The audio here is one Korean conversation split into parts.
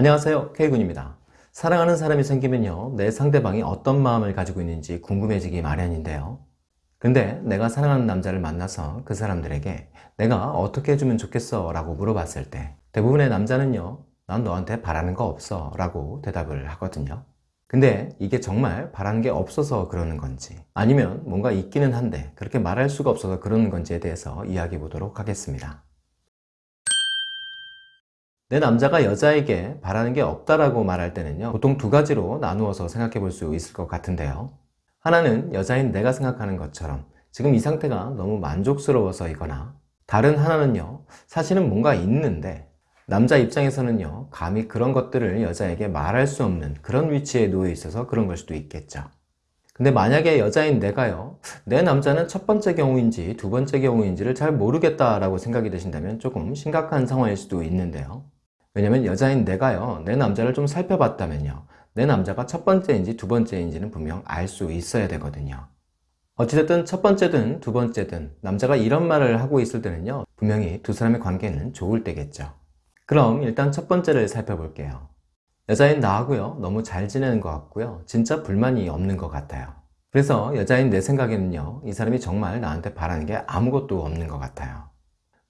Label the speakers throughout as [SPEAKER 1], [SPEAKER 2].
[SPEAKER 1] 안녕하세요. K군입니다. 사랑하는 사람이 생기면요 내 상대방이 어떤 마음을 가지고 있는지 궁금해지기 마련인데요. 근데 내가 사랑하는 남자를 만나서 그 사람들에게 내가 어떻게 해주면 좋겠어 라고 물어봤을 때 대부분의 남자는요 난 너한테 바라는 거 없어 라고 대답을 하거든요. 근데 이게 정말 바라는 게 없어서 그러는 건지 아니면 뭔가 있기는 한데 그렇게 말할 수가 없어서 그러는 건지에 대해서 이야기해 보도록 하겠습니다 내 남자가 여자에게 바라는 게 없다라고 말할 때는요 보통 두 가지로 나누어서 생각해 볼 수 있을 것 같은데요. 하나는 여자인 내가 생각하는 것처럼 지금 이 상태가 너무 만족스러워서이거나 다른 하나는요 사실은 뭔가 있는데 남자 입장에서는요 감히 그런 것들을 여자에게 말할 수 없는 그런 위치에 놓여 있어서 그런 걸 수도 있겠죠. 근데 만약에 여자인 내가요 내 남자는 첫 번째 경우인지 두 번째 경우인지를 잘 모르겠다라고 생각이 드신다면 조금 심각한 상황일 수도 있는데요 왜냐면 여자인 내가요 내 남자를 좀 살펴봤다면요 내 남자가 첫 번째인지 두 번째인지는 분명 알 수 있어야 되거든요. 어찌됐든 첫 번째든 두 번째든 남자가 이런 말을 하고 있을 때는요 분명히 두 사람의 관계는 좋을 때겠죠. 그럼 일단 첫 번째를 살펴볼게요. 여자인 나하고요 너무 잘 지내는 것 같고요 진짜 불만이 없는 것 같아요. 그래서 여자인 내 생각에는요 이 사람이 정말 나한테 바라는 게 아무것도 없는 것 같아요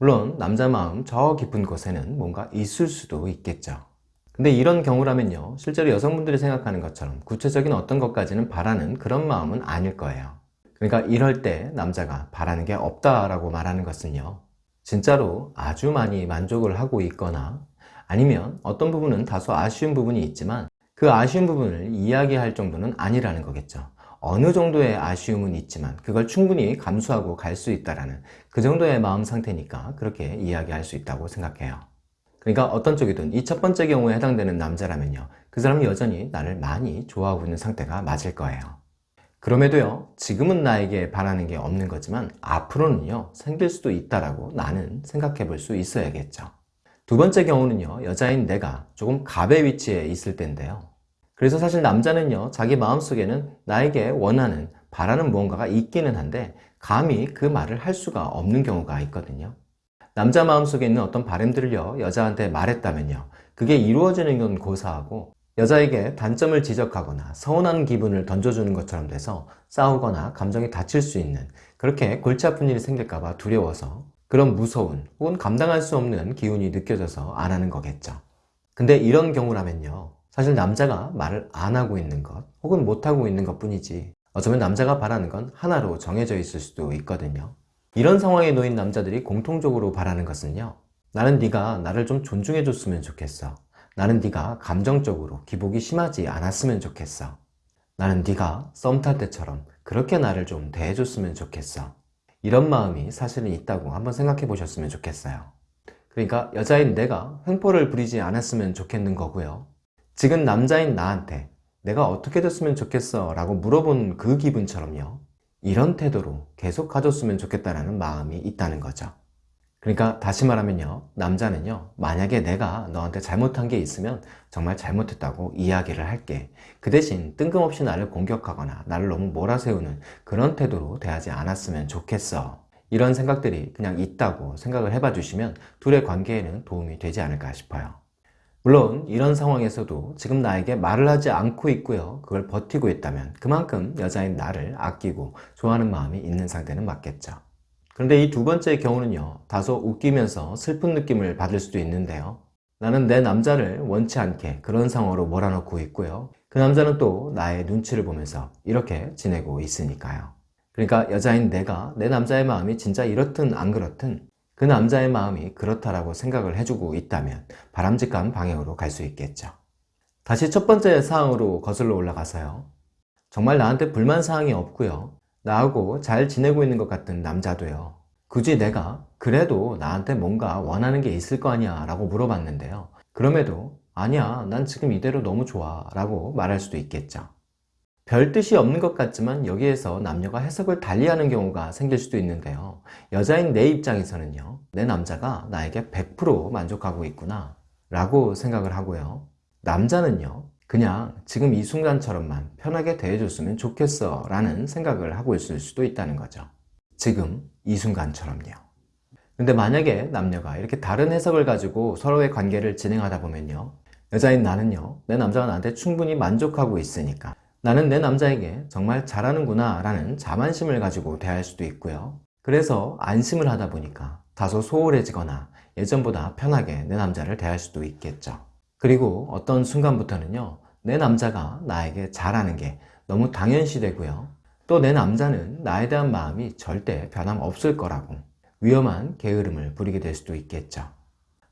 [SPEAKER 1] 물론 남자 마음 저 깊은 곳에는 뭔가 있을 수도 있겠죠. 근데 이런 경우라면요 실제로 여성분들이 생각하는 것처럼 구체적인 어떤 것까지는 바라는 그런 마음은 아닐 거예요. 그러니까 이럴 때 남자가 바라는 게 없다라고 말하는 것은요 진짜로 아주 많이 만족을 하고 있거나 아니면 어떤 부분은 다소 아쉬운 부분이 있지만 그 아쉬운 부분을 이야기할 정도는 아니라는 거겠죠 어느 정도의 아쉬움은 있지만 그걸 충분히 감수하고 갈 수 있다는 그 정도의 마음 상태니까 그렇게 이야기할 수 있다고 생각해요. 그러니까 어떤 쪽이든 이 첫 번째 경우에 해당되는 남자라면요. 그 사람이 여전히 나를 많이 좋아하고 있는 상태가 맞을 거예요. 그럼에도요 지금은 나에게 바라는 게 없는 거지만 앞으로는요 생길 수도 있다라고 나는 생각해 볼 수 있어야겠죠. 두 번째 경우는요 여자인 내가 조금 갑의 위치에 있을 때인데요 그래서 사실 남자는요 자기 마음속에는 나에게 원하는 바라는 무언가가 있기는 한데 감히 그 말을 할 수가 없는 경우가 있거든요. 남자 마음속에 있는 어떤 바램들을요 여자한테 말했다면요 그게 이루어지는 건 고사하고 여자에게 단점을 지적하거나 서운한 기분을 던져주는 것처럼 돼서 싸우거나 감정이 다칠 수 있는 그렇게 골치 아픈 일이 생길까봐 두려워서 그런 무서운 혹은 감당할 수 없는 기운이 느껴져서 안 하는 거겠죠. 근데 이런 경우라면요 사실 남자가 말을 안 하고 있는 것 혹은 못하고 있는 것 뿐이지 어쩌면 남자가 바라는 건 하나로 정해져 있을 수도 있거든요. 이런 상황에 놓인 남자들이 공통적으로 바라는 것은요. 나는 네가 나를 좀 존중해 줬으면 좋겠어. 나는 네가 감정적으로 기복이 심하지 않았으면 좋겠어. 나는 네가 썸 탈 때처럼 그렇게 나를 좀 대해줬으면 좋겠어. 이런 마음이 사실은 있다고 한번 생각해 보셨으면 좋겠어요. 그러니까 여자인 내가 횡포를 부리지 않았으면 좋겠는 거고요 지금 남자인 나한테 내가 어떻게 됐으면 좋겠어? 라고 물어본 그 기분처럼요. 이런 태도로 계속 가졌으면 좋겠다는 마음이 있다는 거죠. 그러니까 다시 말하면요. 남자는요. 만약에 내가 너한테 잘못한 게 있으면 정말 잘못했다고 이야기를 할게. 그 대신 뜬금없이 나를 공격하거나 나를 너무 몰아세우는 그런 태도로 대하지 않았으면 좋겠어. 이런 생각들이 그냥 있다고 생각을 해봐 주시면 둘의 관계에는 도움이 되지 않을까 싶어요 물론 이런 상황에서도 지금 나에게 말을 하지 않고 있고요. 그걸 버티고 있다면 그만큼 여자인 나를 아끼고 좋아하는 마음이 있는 상태는 맞겠죠. 그런데 이 두 번째 경우는요. 다소 웃기면서 슬픈 느낌을 받을 수도 있는데요. 나는 내 남자를 원치 않게 그런 상황으로 몰아넣고 있고요. 그 남자는 또 나의 눈치를 보면서 이렇게 지내고 있으니까요. 그러니까 여자인 내가 내 남자의 마음이 진짜 이렇든 안 그렇든 그 남자의 마음이 그렇다라고 생각을 해주고 있다면 바람직한 방향으로 갈 수 있겠죠. 다시 첫 번째 사항으로 거슬러 올라가서요. 정말 나한테 불만 사항이 없고요. 나하고 잘 지내고 있는 것 같은 남자도요. 굳이 내가 그래도 나한테 뭔가 원하는 게 있을 거 아니야 라고 물어봤는데요. 그럼에도 아니야 난 지금 이대로 너무 좋아 라고 말할 수도 있겠죠 별 뜻이 없는 것 같지만 여기에서 남녀가 해석을 달리하는 경우가 생길 수도 있는데요. 여자인 내 입장에서는요 내 남자가 나에게 100% 만족하고 있구나 라고 생각을 하고요. 남자는요 그냥 지금 이 순간처럼만 편하게 대해줬으면 좋겠어 라는 생각을 하고 있을 수도 있다는 거죠. 지금 이 순간처럼요. 근데 만약에 남녀가 이렇게 다른 해석을 가지고 서로의 관계를 진행하다 보면요 여자인 나는요, 내 남자가 나한테 충분히 만족하고 있으니까 나는 내 남자에게 정말 잘하는구나 라는 자만심을 가지고 대할 수도 있고요. 그래서 안심을 하다 보니까 다소 소홀해지거나 예전보다 편하게 내 남자를 대할 수도 있겠죠. 그리고 어떤 순간부터는요, 내 남자가 나에게 잘하는 게 너무 당연시 되고요. 또 내 남자는 나에 대한 마음이 절대 변함없을 거라고 위험한 게으름을 부리게 될 수도 있겠죠.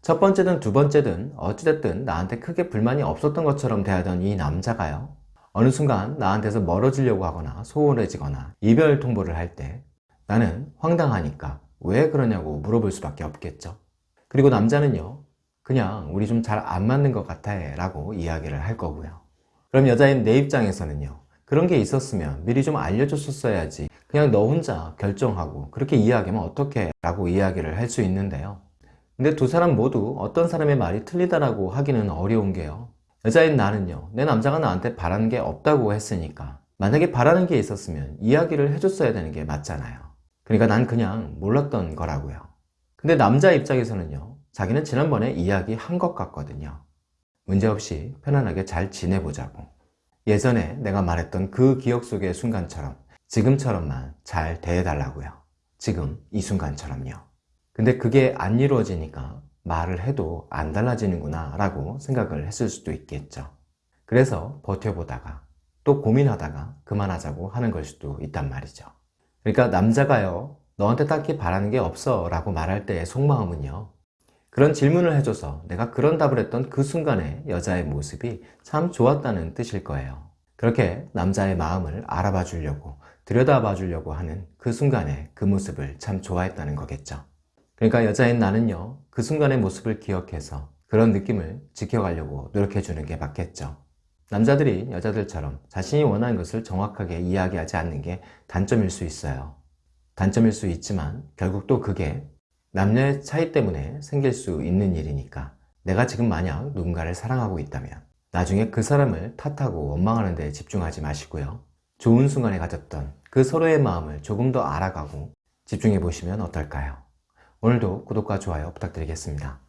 [SPEAKER 1] 첫 번째든 두 번째든 어찌됐든 나한테 크게 불만이 없었던 것처럼 대하던 이 남자가요. 어느 순간 나한테서 멀어지려고 하거나 소홀해지거나 이별 통보를 할 때 나는 황당하니까 왜 그러냐고 물어볼 수밖에 없겠죠. 그리고 남자는요. 그냥 우리 좀 잘 안 맞는 것 같아 라고 이야기를 할 거고요. 그럼 여자인 내 입장에서는요. 그런 게 있었으면 미리 좀 알려줬었어야지 그냥 너 혼자 결정하고 그렇게 이야기하면 어떡해 라고 이야기를 할 수 있는데요. 근데 두 사람 모두 어떤 사람의 말이 틀리다라고 하기는 어려운 게요. 여자인 나는요, 내 남자가 나한테 바라는 게 없다고 했으니까 만약에 바라는 게 있었으면 이야기를 해줬어야 되는 게 맞잖아요. 그러니까 난 그냥 몰랐던 거라고요. 근데 남자 입장에서는요, 자기는 지난번에 이야기한 것 같거든요. 문제없이 편안하게 잘 지내보자고. 예전에 내가 말했던 그 기억 속의 순간처럼 지금처럼만 잘 대해달라고요. 지금 이 순간처럼요. 근데 그게 안 이루어지니까 말을 해도 안 달라지는구나 라고 생각을 했을 수도 있겠죠. 그래서 버텨보다가 또 고민하다가 그만하자고 하는 걸 수도 있단 말이죠. 그러니까 남자가요, 너한테 딱히 바라는 게 없어 라고 말할 때의 속마음은요, 그런 질문을 해줘서 내가 그런 답을 했던 그 순간에 여자의 모습이 참 좋았다는 뜻일 거예요. 그렇게 남자의 마음을 알아봐 주려고, 들여다봐 주려고 하는 그 순간에 그 모습을 참 좋아했다는 거겠죠. 그러니까 여자인 나는요, 그 순간의 모습을 기억해서 그런 느낌을 지켜가려고 노력해주는 게 맞겠죠. 남자들이 여자들처럼 자신이 원하는 것을 정확하게 이야기하지 않는 게 단점일 수 있어요. 단점일 수 있지만 결국 또 그게 남녀의 차이 때문에 생길 수 있는 일이니까 내가 지금 만약 누군가를 사랑하고 있다면 나중에 그 사람을 탓하고 원망하는 데 집중하지 마시고요. 좋은 순간에 가졌던 그 서로의 마음을 조금 더 알아가고 집중해 보시면 어떨까요? 오늘도 구독과 좋아요 부탁드리겠습니다.